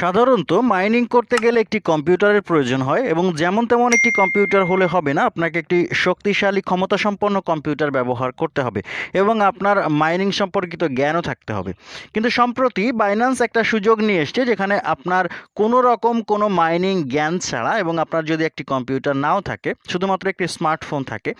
সাধারণত মাইনিং করতে গেলে একটি কম্পিউটারের প্রয়োজন হয় এবং যেমন তেমন একটি কম্পিউটার হলে হবে না, আপনাকে একটি শক্তিশালী, ক্ষমতাসম্পন্ন কম্পিউটার ব্যবহার করতে হবে এবং আপনার মাইনিং সম্পর্কিত জ্ঞানও থাকতে হবে। কিন্তু সম্প্রতি বাইন্যান্স একটা সুযোগ নিয়ে এসছে যেখানে আপনার কোনো রকম কোনো মাইনিং জ্ঞান ছাড়া এবং আপনার যদি একটি কম্পিউটার নাও থাকে, শুধুমাত্র একটি স্মার্টফোন থাকে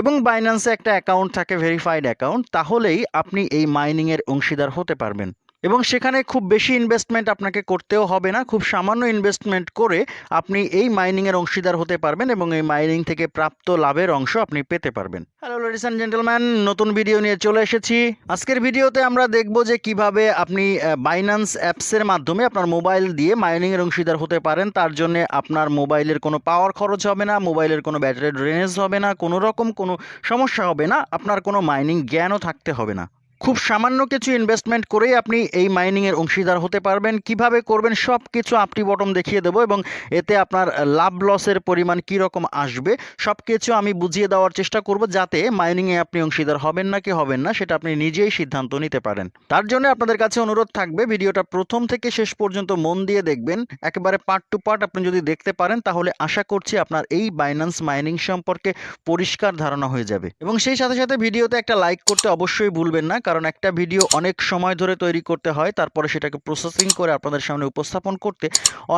এবং বাইন্যান্সে একটা অ্যাকাউন্ট থাকে ভেরিফাইড অ্যাকাউন্ট তাহলেই আপনি এই মাইনিংয়ের অংশীদার হতে পারবেন। এবং সেখানে খুব বেশি ইনভেস্টমেন্ট আপনাকে করতেও হবে না। খুব সামান্য ইনভেস্টমেন্ট করে আপনি এই মাইনিংয়ের অংশীদার হতে পারবেন এবং এই মাইনিং থেকে প্রাপ্ত লাভের অংশ আপনি পেতে পারবেন। হ্যালো লেডিস অ্যান্ড জেন্টেলম্যান নতুন ভিডিও নিয়ে চলে এসেছি। আজকের ভিডিওতে আমরা দেখব যে কীভাবে আপনি বাইন্যান্স অ্যাপসের মাধ্যমে আপনার মোবাইল দিয়ে মাইনিংয়ের অংশীদার হতে পারেন। তার জন্য আপনার মোবাইলের কোনো পাওয়ার খরচ হবে না মোবাইলের কোনো ব্যাটারি ড্রেনেজ হবে না, কোনো রকম কোনো সমস্যা হবে না, আপনার কোনো মাইনিং জ্ঞানও থাকতে হবে না। খুব সামান্য কিছু ইনভেস্টমেন্ট করেই আপনি এই মাইনিংয়ের অংশীদার হতে পারবেন। কীভাবে করবেন সব কিছু আপটি বটম দেখিয়ে দেবো এবং এতে আপনার লাভ লসের পরিমাণ কী রকম আসবে সব কিছু আমি বুঝিয়ে দেওয়ার চেষ্টা করব যাতে মাইনিংয়ে আপনি অংশীদার হবেন না কি হবেন না, সেটা আপনি নিজেই সিদ্ধান্ত নিতে পারেন। তার জন্য আপনাদের কাছে অনুরোধ থাকবে, ভিডিওটা প্রথম থেকে শেষ পর্যন্ত মন দিয়ে দেখবেন। একেবারে পার্ট টু পার্ট আপনি যদি দেখতে পারেন, তাহলে আশা করছি আপনার এই বাইন্যান্স মাইনিং সম্পর্কে পরিষ্কার ধারণা হয়ে যাবে। এবং সেই সাথে সাথে ভিডিওতে একটা লাইক করতে অবশ্যই ভুলবেন না কারণ একটা ভিডিও অনেক সময় ধরে তৈরি করতে হয়, তারপরে সেটাকে প্রসেসিং করে আপনাদের সামনে উপস্থাপন করতে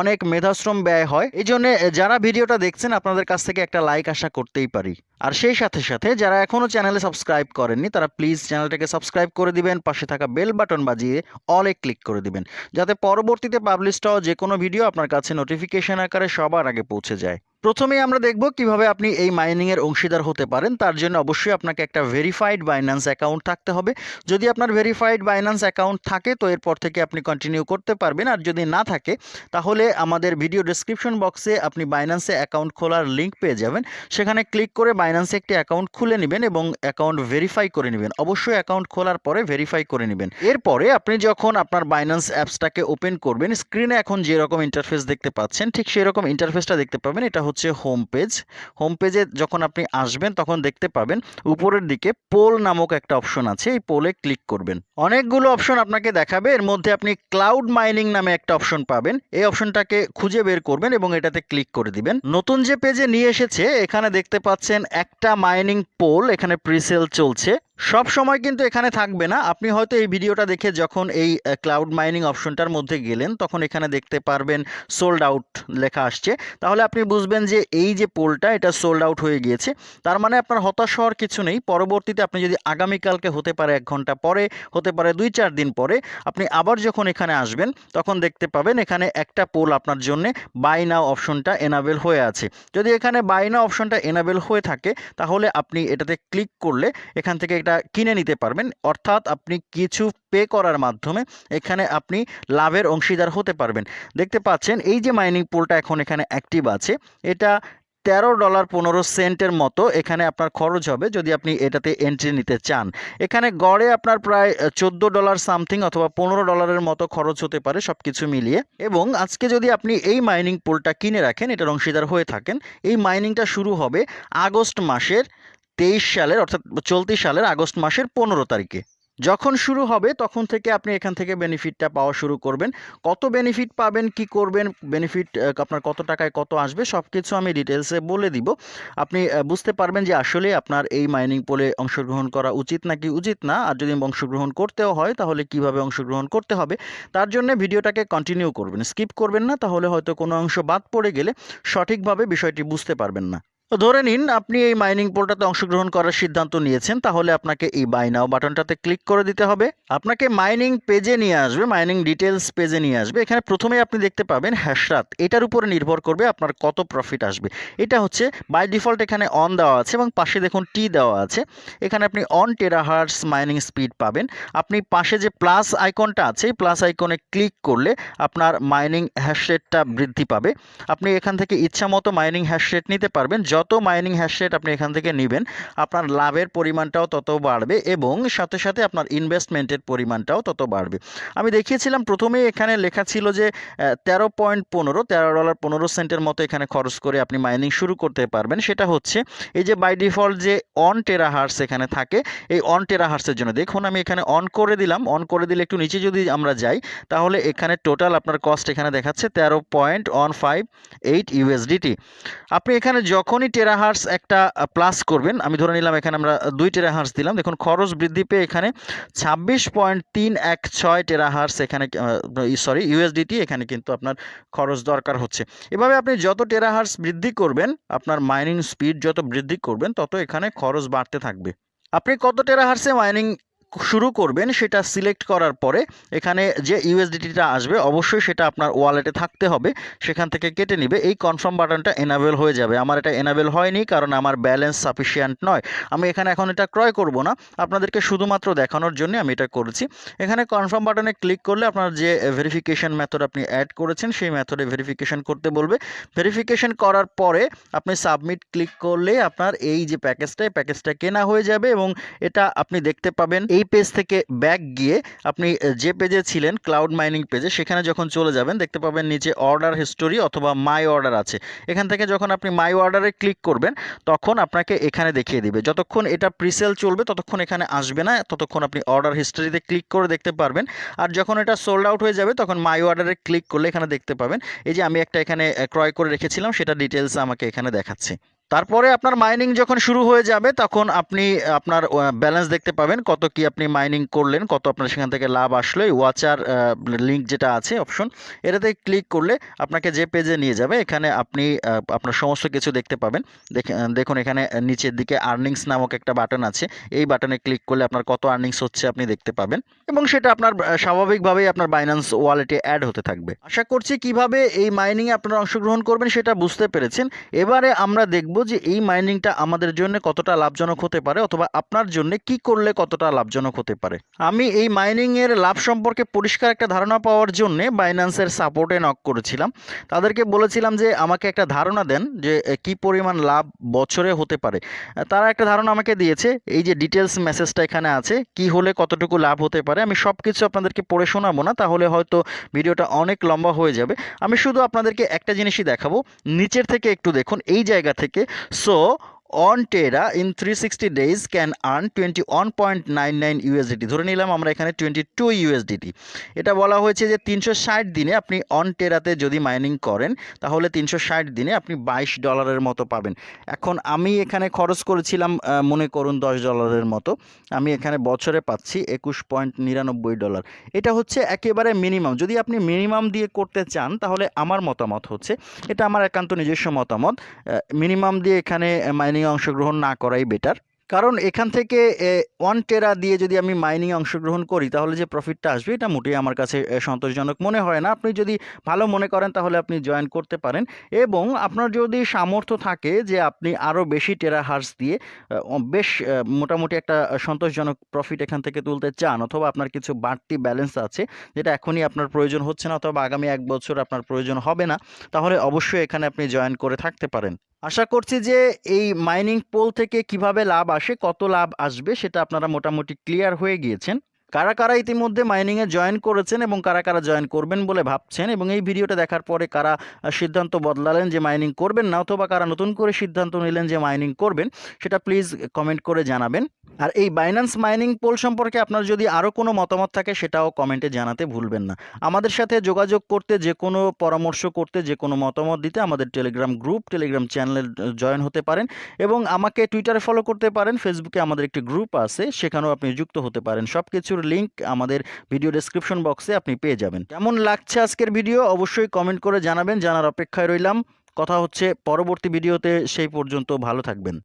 অনেক মেধাশ্রম ব্যয় হয়। এই জন্য যারা ভিডিওটা দেখছেন, আপনাদের কাছ থেকে একটা লাইক আশা করতেই পারি। আর সেই সাথে সাথে যারা এখনও চ্যানেলে সাবস্ক্রাইব করেননি, তারা প্লিজ চ্যানেলটাকে সাবস্ক্রাইব করে দিবেন, পাশে থাকা বেল বাটন বাজিয়ে অলে ক্লিক করে দিবেন, যাতে পরবর্তীতে পাবলিশড হওয়া যে কোনো ভিডিও আপনার কাছে নোটিফিকেশন আকারে সবার আগে পৌঁছে যায়। প্রথমেই আমরা দেখব কীভাবে আপনি এই মাইনিংয়ের অংশীদার হতে পারেন, তার জন্য অবশ্যই আপনাকে একটা ভেরিফাইড বাইন্যান্স অ্যাকাউন্ট থাকতে হবে। যদি আপনার ভেরিফাইড বাইন্যান্স অ্যাকাউন্ট থাকে, তো এরপর থেকে আপনি কন্টিনিউ করতে পারবেন, আর যদি না থাকে, তাহলে আমাদের ভিডিও ডিসক্রিপশন বক্সে আপনি বাইন্যান্সে অ্যাকাউন্ট খোলার লিঙ্ক পেয়ে যাবেন, সেখানে ক্লিক করে বাইন্যান্সে একটি অ্যাকাউন্ট খুলে নেবেন এবং অ্যাকাউন্ট ভেরিফাই করে নেবেন। অবশ্যই অ্যাকাউন্ট খোলার পরে ভেরিফাই করে নেবেন। এরপরে আপনি যখন আপনার বাইন্যান্স অ্যাপসটাকে ওপেন করবেন স্ক্রিনে এখন যেরকম ইন্টারফেস দেখতে পাচ্ছেন, ঠিক সেরকম ইন্টারফেসটা দেখতে পাবেন। এটা হচ্ছে হোম পেজ হোম পেজে যখন আপনি আসবেন, তখন দেখতে পাবেন উপরের দিকে পোল নামক একটা অপশন আছে। এই পোলে ক্লিক করবেন। অনেকগুলো অপশন আপনাকে দেখাবে। এর মধ্যে আপনি ক্লাউড মাইনিং নামে একটা অপশন পাবেন। এই অপশনটাকে খুঁজে বের করবেন এবং এটাতে ক্লিক করে দিবেন। নতুন যে পেজে নিয়ে এসেছে, এখানে দেখতে পাচ্ছেন একটা মাইনিং পোল এখানে প্রিসেল চলছে। সব সময় কিন্তু এখানে থাকবে না। আপনি হয়তো এই ভিডিওটা দেখে যখন এই ক্লাউড মাইনিং অপশনটার মধ্যে গেলেন, তখন এখানে দেখতে পারবেন সোল্ড আউট লেখা আসছে। তাহলে আপনি বুঝবেন যে এই যে পোলটা, এটা সোল্ড আউট হয়ে গিয়েছে। তার মানে আপনার হতাশ হওয়ার কিছু নেই। পরবর্তীতে আপনি যদি আগামীকালকে হতে পারে এক ঘণ্টা পরে, হতে পারে দুই চার দিন পরে, আপনি আবার যখন এখানে আসবেন, তখন দেখতে পাবেন এখানে একটা পোল আপনার জন্য বাই নাও অপশনটা এনাবেল হয়ে আছে। যদি এখানে বাই নাও অপশনটা এনাবেল হয়ে থাকে, তাহলে আপনি এটাতে ক্লিক করলে, এখান থেকে এটা কিনে নিতে পারবেন। অর্থাৎ আপনি কিছু পে করার মাধ্যমে এখানে আপনি লাভের অংশীদার হতে পারবেন। দেখতে পাচ্ছেন, এই যে মাইনিং পোলটা এখন এখানে অ্যাক্টিভ আছে, এটা তেরো ডলার পনেরো সেন্টের মতো এখানে আপনার খরচ হবে যদি আপনি এটাতে এন্ট্রি নিতে চান। এখানে গড়ে আপনার প্রায় চোদ্দ ডলার সামথিং অথবা পনেরো ডলারের মতো খরচ হতে পারে সব কিছু মিলিয়ে। এবং আজকে যদি আপনি এই মাইনিং পোলটা কিনে রাখেন, এটার অংশীদার হয়ে থাকেন, এই মাইনিংটা শুরু হবে আগস্ট মাসের তেইশ সালের, অর্থাৎ চলতি সালের আগস্ট মাসের পনেরো তারিখে। যখন শুরু হবে, তখন থেকে আপনি এখান থেকে বেনিফিটটা পাওয়া শুরু করবেন। কত বেনিফিট পাবেন, কি করবেন বেনিফিট আপনার কত টাকায় কত আসবে সব কিছু আমি ডিটেলসে বলে দিব। আপনি বুঝতে পারবেন যে আসলে আপনার এই মাইনিং পোলে অংশগ্রহণ করা উচিত নাকি উচিত না। আর যদি অংশগ্রহণ করতেও হয়, তাহলে কীভাবে অংশগ্রহণ করতে হবে? তার জন্য ভিডিওটাকে কন্টিনিউ করবেন। স্কিপ করবেন না, তাহলে হয়তো কোনো অংশ বাদ পড়ে গেলে সঠিকভাবে বিষয়টি বুঝতে পারবেন না। ধরে নিন, আপনি এই মাইনিং পোলটাতে অংশগ্রহণ করার সিদ্ধান্ত নিয়েছেন, তাহলে আপনাকে এই বাই নাও বাটনটাতে ক্লিক করে দিতে হবে। আপনাকে মাইনিং পেজে নিয়ে আসবে মাইনিং ডিটেলস পেজে নিয়ে আসবে। এখানে প্রথমে আপনি দেখতে পাবেন হ্যাশরাত এটার উপরে নির্ভর করবে আপনার কত প্রফিট আসবে। এটা হচ্ছে বাই ডিফল্ট এখানে অন দেওয়া আছে এবং পাশে দেখুন টি দেওয়া আছে। এখানে আপনি অন টেরাহার্স মাইনিং স্পিড পাবেন। আপনি পাশে যে প্লাস আইকনটা আছে, এই প্লাস আইকনে ক্লিক করলে আপনার মাইনিং হ্যাশ রেটটা বৃদ্ধি পাবে। আপনি এখান থেকে ইচ্ছা মতো মাইনিং হ্যাশ রেট নিতে পারবেন যত মাইনিং হ্যাশ রেট আপনি এখান থেকে নেবেন, আপনার লাভের পরিমাণটাও তত বাড়বে এবং সাথে সাথে আপনার ইনভেস্টমেন্টের পরিমাণটাও তত বাড়বে। আমি দেখিয়েছিলাম, প্রথমেই এখানে লেখা ছিল যে তেরো পয়েন্ট পনেরো, তেরো ডলার পনেরো সেন্টের মতো এখানে খরচ করে আপনি মাইনিং শুরু করতে পারবেন। সেটা হচ্ছে, এই যে বাই ডিফল্ট যে অন টেরা হার্স এখানে থাকে, এই অন টেরা হার্সের জন্য। দেখুন, আমি এখানে অন করে দিলাম অন করে দিলে একটু নিচে যদি আমরা যাই, তাহলে এখানে টোটাল আপনার কস্ট এখানে দেখাচ্ছে তেরো point one five eight USDT আপনি এখানে যখনই টেরা হার্স একটা প্লাস করবেন। আমি ধরে নিলাম এখানে আমরা দুই টেরা হার্স দিলাম। দেখুন, খরচ বৃদ্ধি পেয়ে এখানে ছাব্বিশ পয়েন্ট তিন এক ছয় টেরা হার্স এখানে সরি ইউএসডিটি এখানে কিন্তু আপনার খরচ দরকার হচ্ছে। এভাবে আপনি যত টেরা হার্স বৃদ্ধি করবেন, আপনার মাইনিং স্পিড যত বৃদ্ধি করবেন, তত এখানে খরচ বাড়তে থাকবে। আপনি কত টেরা হার্সে মাইনিং শুরু করবেন, সেটা সিলেক্ট করার পরে এখানে যে ইউএসডিটিটা আসবে, অবশ্যই সেটা আপনার ওয়ালেটে থাকতে হবে, সেখান থেকে কেটে নিবে। এই কনফার্ম বাটনটা এনাবেল হয়ে যাবে। আমার এটা এনাবেল হয়নি, কারণ আমার ব্যালেন্স সাফিসিয়েন্ট নয়। আমি এখানে এখন এটা ক্রয় করব না। আপনাদেরকে শুধুমাত্র দেখানোর জন্য আমি এটা করেছি। এখানে কনফার্ম বাটনে ক্লিক করলে আপনার যে ভেরিফিকেশন মেথড আপনি অ্যাড করেছেন, সেই মেথডে ভেরিফিকেশন করতে বলবে। ভেরিফিকেশন করার পরে আপনি সাবমিট ক্লিক করলে আপনার এই যে প্যাকেজটা প্যাকেজটা কেনা হয়ে যাবে এবং এটা আপনি দেখতে পাবেন। এই পেজ থেকে ব্যাক গিয়ে আপনি যে পেজে ছিলেন ক্লাউড মাইনিং পেজে সেখানে যখন চলে যাবেন, দেখতে পাবেন নিচে অর্ডার হিস্টোরি অথবা মাই অর্ডার আছে। এখান থেকে যখন আপনি মাই অর্ডারে ক্লিক করবেন, তখন আপনাকে এখানে দেখিয়ে দিবে। যতক্ষণ এটা প্রিসেল চলবে, ততক্ষণ এখানে আসবে না, ততক্ষণ আপনি অর্ডার হিস্টোরিতে ক্লিক করে দেখতে পারবেন। আর যখন এটা সোল্ড আউট হয়ে যাবে, তখন মাই অর্ডারে ক্লিক করলে এখানে দেখতে পাবেন, এই যে আমি একটা এখানে ক্রয় করে রেখেছিলাম, সেটা ডিটেলস আমাকে এখানে দেখাচ্ছে। তারপরে আপনার মাইনিং যখন শুরু হয়ে যাবে, তখন আপনি আপনার ব্যালেন্স দেখতে পাবেন কত কি আপনি মাইনিং করলেন, কত আপনার সেখান থেকে লাভ আসলো। ওয়াচার লিঙ্ক যেটা আছে অপশন এটাতে ক্লিক করলে আপনাকে যে পেজে নিয়ে যাবে, এখানে আপনি আপনার সমস্ত কিছু দেখতে পাবেন। দেখুন এখানে নিচের দিকে আর্নিংস নামক একটা বাটন আছে। এই বাটনে ক্লিক করলে আপনার কত আর্নিংস হচ্ছে আপনি দেখতে পাবেন এবং সেটা আপনার স্বাভাবিকভাবেই আপনার বাইন্যান্স ওয়ালেটে অ্যাড হতে থাকবে। আশা করছি কীভাবে এই মাইনিংয়ে আপনারা অংশগ্রহণ করবেন সেটা বুঝতে পেরেছেন। এবারে আমরা দেখব যে এই মাইনিংটা আমাদের জন্য কতটা লাভজনক হতে পারে অথবা আপনার জন্য কি করলে কতটা লাভজনক হতে পারে। আমি এই মাইনিংয়ের লাভ সম্পর্কে পরিষ্কার একটা ধারণা পাওয়ার জন্যে বাইন্যান্সের সাপোর্টে নক করেছিলাম। তাদেরকে বলেছিলাম যে আমাকে একটা ধারণা দেন যে কি পরিমাণ লাভ বছরে হতে পারে। তারা একটা ধারণা আমাকে দিয়েছে, এই যে ডিটেলস মেসেজটা এখানে আছে, কি হলে কতটুকু লাভ হতে পারে, আমি সব কিছু আপনাদেরকে পড়ে শোনাবো না, তাহলে হয়তো ভিডিওটা অনেক লম্বা হয়ে যাবে। আমি শুধু আপনাদেরকে একটা জিনিসই দেখাবো, নিচের থেকে একটু দেখুন, এই জায়গা থেকে So on can in 360 days can earn 21.99 USDT ধরে নিলাম আমরা এখানে 22 USDT এটা বলা হয়েছে যে 360 দিনে আপনি অন টেরাতে যদি মাইনিং করেন, তাহলে 360 দিনে আপনি 22 ডলারের মতো পাবেন। এখন আমি এখানে খরচ করেছিলাম মনে করুন 10 ডলারের মতো। আমি এখানে বছরে পাচ্ছি একুশ পয়েন্ট নিরানব্বই ডলার। এটা হচ্ছে একেবারে মিনিমাম যদি আপনি মিনিমাম দিয়ে করতে চান, তাহলে আমার মতামত হচ্ছে, এটা আমার একান্ত নিজস্ব মতামত মিনিমাম দিয়ে এখানে মাইনিং মাইনিংয়ে অংশগ্রহণ না করাই বেটার কারণ এখান থেকে ওয়ান টেরা দিয়ে যদি আমি মাইনিংয়ে অংশগ্রহণ করি, তাহলে যে প্রফিটটা আসবে, এটা মোটেই আমার কাছে সন্তোষজনক মনে হয় না। আপনি যদি ভালো মনে করেন, তাহলে আপনি জয়েন করতে পারেন। এবং আপনার যদি সামর্থ্য থাকে যে আপনি আরও বেশি টেরা হার্স দিয়ে বেশ মোটামুটি একটা সন্তোষজনক প্রফিট এখান থেকে তুলতে চান, অথবা আপনার কিছু বাড়তি ব্যালেন্স আছে, যেটা এখনই আপনার প্রয়োজন হচ্ছে না, অথবা আগামী এক বছর আপনার প্রয়োজন হবে না, তাহলে অবশ্যই এখানে আপনি জয়েন করে থাকতে পারেন। আশা করছি যে এই মাইনিং পোল থেকে কীভাবে লাভ আসে, কত লাভ আসবে, সেটা আপনারা মোটামুটি ক্লিয়ার হয়ে গিয়েছেন। কারা কারা ইতিমধ্যে মাইনিংয়ে জয়েন করেছেন এবং কারা কারা জয়েন করবেন বলে ভাবছেন এবং এই ভিডিওটা দেখার পরে কারা সিদ্ধান্ত বদলালেন যে মাইনিং করবেন না অথবা কারা নতুন করে সিদ্ধান্ত নিলেন যে মাইনিং করবেন, সেটা প্লিজ কমেন্ট করে জানাবেন। আর এই বাইন্যান্স মাইনিং পোল সম্পর্কে আপনার যদি আরও কোনো মতামত থাকে, সেটাও কমেন্টে জানাতে ভুলবেন না। আমাদের সাথে যোগাযোগ করতে, যে কোনো পরামর্শ করতে, যে কোনো মতামত দিতে আমাদের টেলিগ্রাম গ্রুপ টেলিগ্রাম চ্যানেলে জয়েন হতে পারেন এবং আমাকে টুইটারে ফলো করতে পারেন ফেসবুকে আমাদের একটি গ্রুপ আছে, সেখানেও আপনি যুক্ত হতে পারেন। সব কিছুর লিঙ্ক আমাদের ভিডিও ডেসক্রিপশন বক্সে আপনি পেয়ে যাবেন। কেমন লাগছে আজকের ভিডিও অবশ্যই কমেন্ট করে জানাবেন। জানার অপেক্ষায় রইলাম। কথা হচ্ছে পরবর্তী ভিডিওতে সেই পর্যন্ত ভালো থাকবেন।